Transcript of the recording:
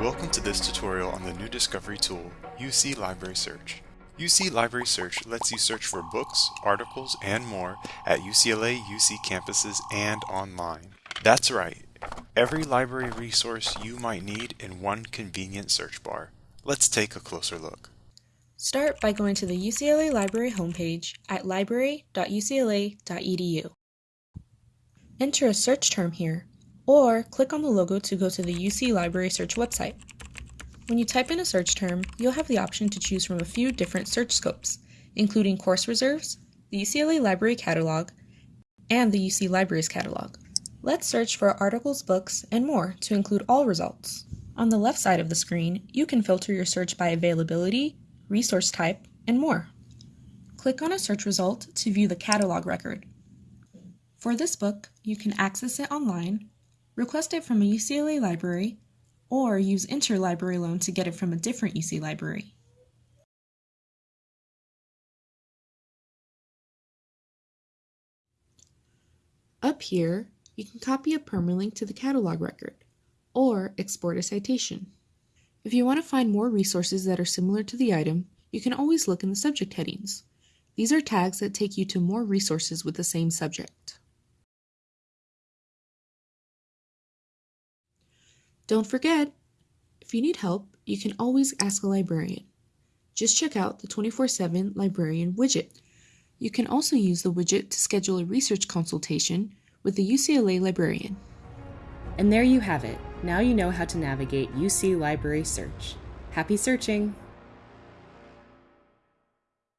Welcome to this tutorial on the new discovery tool, UC Library Search. UC Library Search lets you search for books, articles, and more at UCLA UC campuses and online. That's right, every library resource you might need in one convenient search bar. Let's take a closer look. Start by going to the UCLA Library homepage at library.ucla.edu. Enter a search term here, or click on the logo to go to the UC Library Search website. When you type in a search term, you'll have the option to choose from a few different search scopes, including course reserves, the UCLA Library Catalog, and the UC Libraries Catalog. Let's search for articles, books, and more to include all results. On the left side of the screen, you can filter your search by availability, resource type, and more. Click on a search result to view the catalog record. For this book, you can access it online, request it from a UCLA library, or use interlibrary loan to get it from a different UC library. Up here, you can copy a permalink to the catalog record, or export a citation. If you want to find more resources that are similar to the item, you can always look in the subject headings. These are tags that take you to more resources with the same subject. Don't forget, if you need help, you can always ask a librarian. Just check out the 24-7 librarian widget. You can also use the widget to schedule a research consultation with the UCLA librarian. And there you have it. Now you know how to navigate UC Library Search. Happy searching!